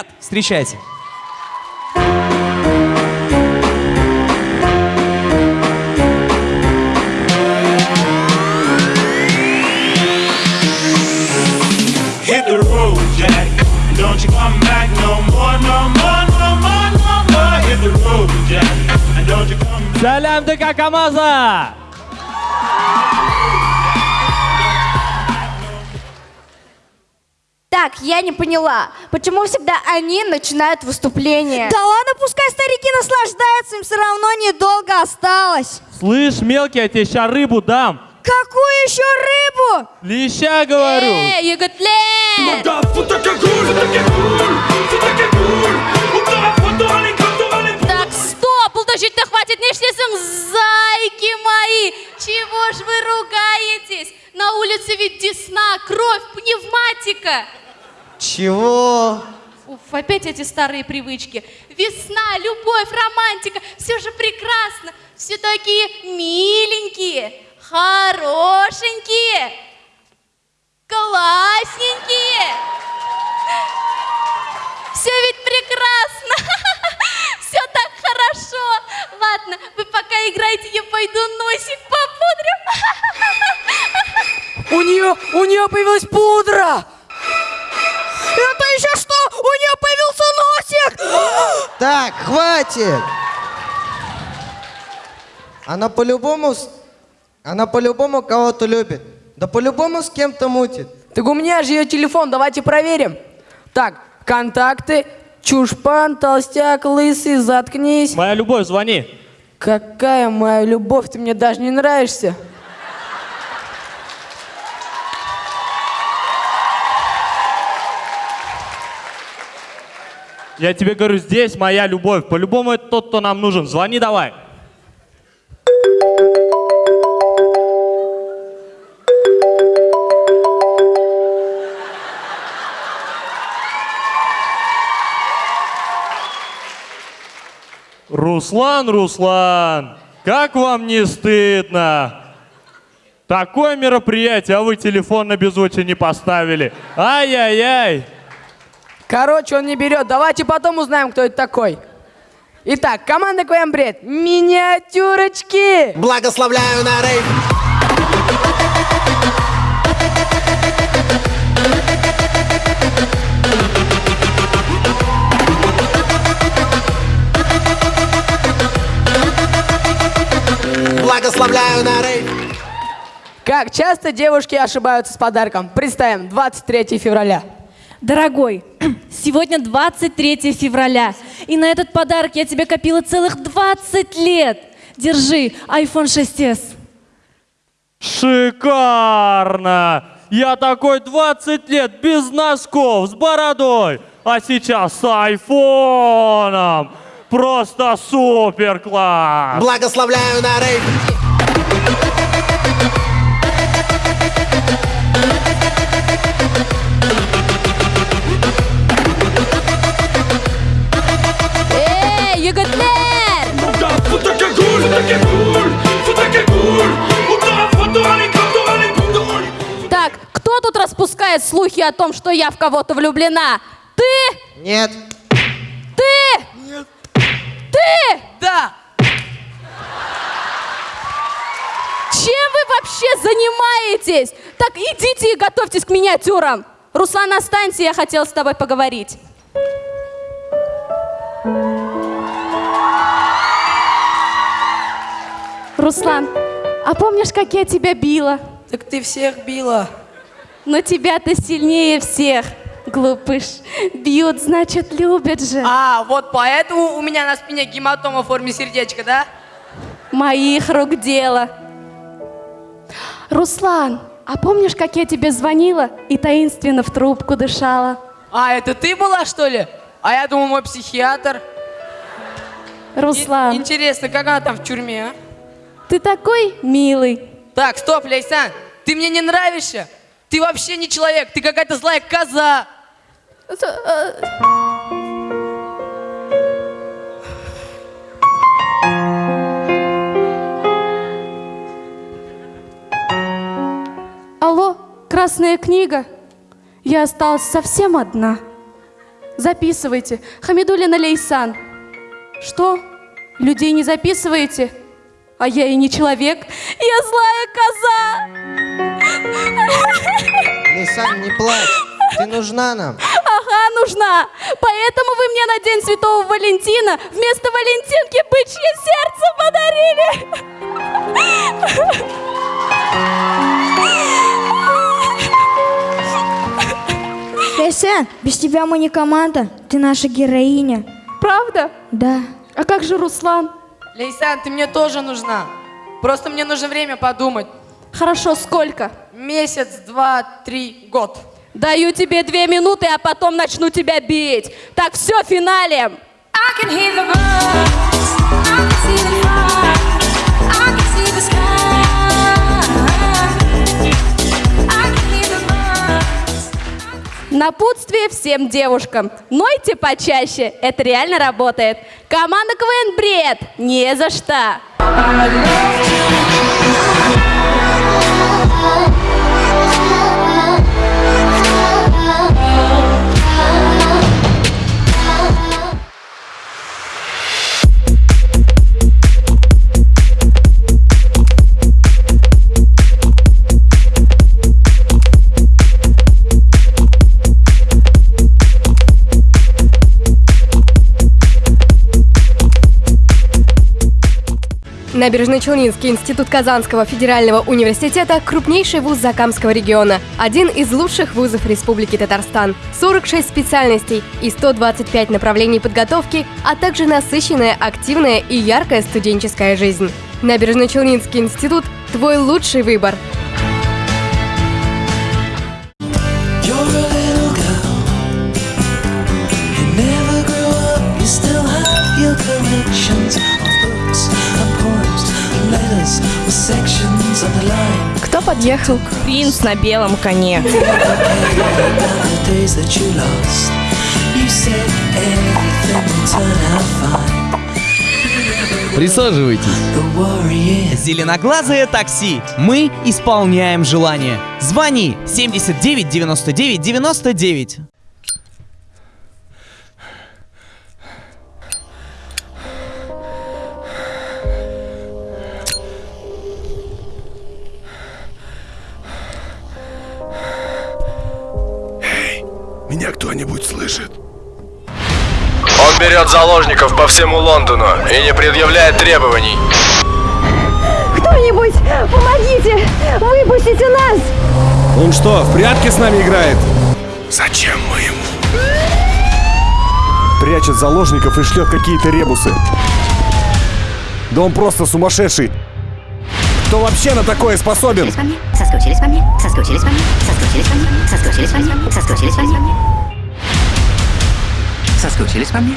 Привет! Встречайте. Hit the road, Jack. Don't you come back no more, no more, no more, no more. Hit the road, Jack. And don't you come back. Сәлемдік Акамаза! Так, я не поняла, почему всегда они начинают выступление? Да ладно, пускай старики наслаждаются, им все равно недолго осталось. Слышь, мелкий, я тебе сейчас рыбу дам. Какую еще рыбу? Леща, говорю. Эй, Еготлен! Да, опять эти старые привычки. Весна, любовь, романтика, все же прекрасно. Все такие миленькие, хорошенькие, классненькие. Все ведь прекрасно. Все так хорошо. Ладно, вы пока играете, я пойду носик попудрю. У нее, у нее появилась пудра! Так, хватит! Она по-любому... Она по-любому кого-то любит. Да по-любому с кем-то мутит. Так у меня же ее телефон, давайте проверим. Так, контакты, чушпан, толстяк, лысый, заткнись. Моя любовь, звони. Какая моя любовь, ты мне даже не нравишься. Я тебе говорю, здесь моя любовь. По-любому это тот, кто нам нужен. Звони давай. Руслан, Руслан, как вам не стыдно? Такое мероприятие, а вы телефон на беззвучие не поставили. Ай-яй-яй. Короче, он не берет. Давайте потом узнаем, кто это такой. Итак, команда КВМ Бред. Миниатюрочки. Благословляю на рейв. Благословляю на рейв. Как часто девушки ошибаются с подарком? Представим, 23 февраля. Дорогой, сегодня 23 февраля, и на этот подарок я тебе копила целых 20 лет. Держи, iPhone 6s. Шикарно! Я такой 20 лет без носков, с бородой, а сейчас с айфоном. Просто супер класс! Благословляю на рейв. Кто тут распускает слухи о том, что я в кого-то влюблена? Ты? Нет. Ты? Нет. Ты? Да. Чем вы вообще занимаетесь? Так, идите и готовьтесь к миниатюрам. Руслан, останься, я хотела с тобой поговорить. Руслан, а помнишь, как я тебя била? Так ты всех била. Но тебя-то сильнее всех, глупыш. Бьют, значит, любят же. А, вот поэтому у меня на спине гематома в форме сердечка, да? Моих рук дело. Руслан, а помнишь, как я тебе звонила и таинственно в трубку дышала? А, это ты была, что ли? А я думал, мой психиатр. И- Руслан, интересно, как она там в тюрьме, а? ты такой милый. Так, стоп, Лейсан, ты мне не нравишься? Ты вообще не человек, ты какая-то злая коза. Алло, красная книга? Я осталась совсем одна. Записывайте. Хамидулина Лейсан. Что? Людей не записываете? А я и не человек. Я злая коза. Лисан, не плачь. Ты нужна нам. Ага, нужна. Поэтому вы мне на День Святого Валентина вместо Валентинки бычье сердце подарили. Лейсан, без тебя мы не команда. Ты наша героиня. Правда? Да. А как же Руслан? Лейсан, ты мне тоже нужна. Просто мне нужно время подумать. Хорошо, сколько? Месяц, два, три, год. Даю тебе две минуты, а потом начну тебя бить. Так, все, финале. I can hear the birds. I can see the fire. I can see the sky. I can hear the birds. Напутствие всем девушкам. Нойте почаще, это реально работает. Команда КВН Бред, не за что. Набережно-Челнинский институт Казанского федерального университета – крупнейший вуз Закамского региона, один из лучших вузов Республики Татарстан. 46 специальностей и 125 направлений подготовки, а также насыщенная, активная и яркая студенческая жизнь. Набережно-Челнинский институт – твой лучший выбор. Кто подъехал? Принц на белом коне. Присаживайтесь. Зеленоглазое такси. Мы исполняем желание. Звони 79 99 99. Кто-нибудь слышит? Он берет заложников по всему Лондону и не предъявляет требований. Кто-нибудь, помогите! Выпустите нас! Он что, в прятки с нами играет? Зачем мы ему? Прячет заложников и шлет какие-то ребусы. Да он просто сумасшедший. Кто вообще на такое способен? Соскучились по мне, соскучились по мне, соскучились по мне, соскучились по мне, соскучились по мне. Соскучились по мне? essas cutilhas pra mim.